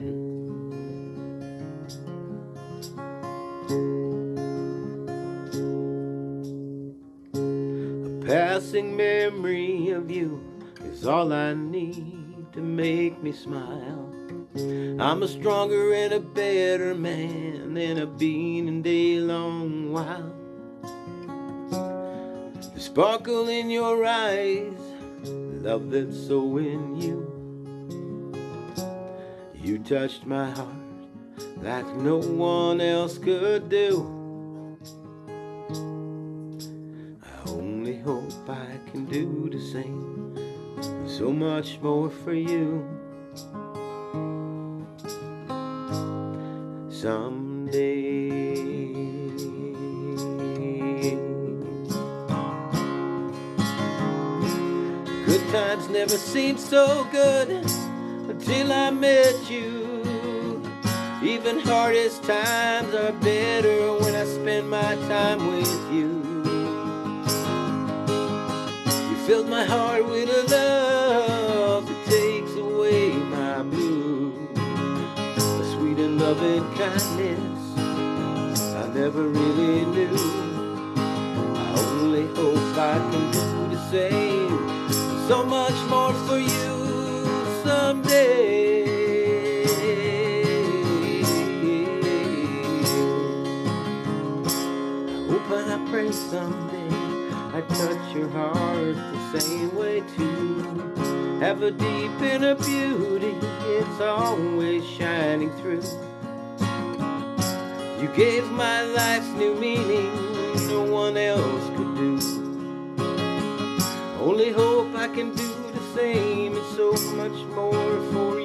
A passing memory of you is all I need to make me smile. I'm a stronger and a better man than I've been in a long while. The sparkle in your eyes, love that's so in you. You touched my heart like no one else could do. I only hope I can do the same, so much more for you. Someday. Good times never seemed so good until I met you. Even hardest times are better when I spend my time with you. You filled my heart with a love that takes away my blues. A sweet and loving kindness I never really knew. I only hope I can do the same. So much more for you pray someday I touch your heart the same way too. Have a deep inner beauty, it's always shining through. You gave my life new meaning no one else could do. Only hope I can do the same and so much more for